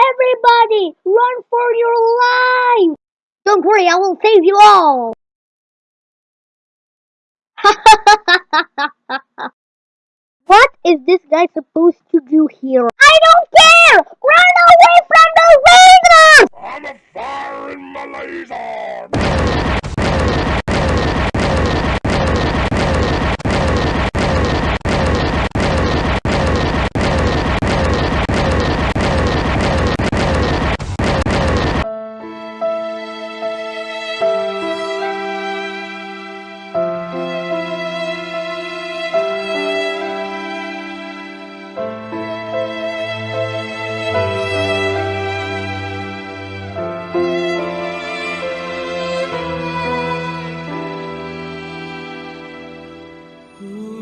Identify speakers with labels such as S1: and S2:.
S1: Everybody, run for your life! Don't worry, I will save you all! what is this guy supposed to do here? I don't care! Run away from the raiders!
S2: I'm a fire in my laser! Ooh.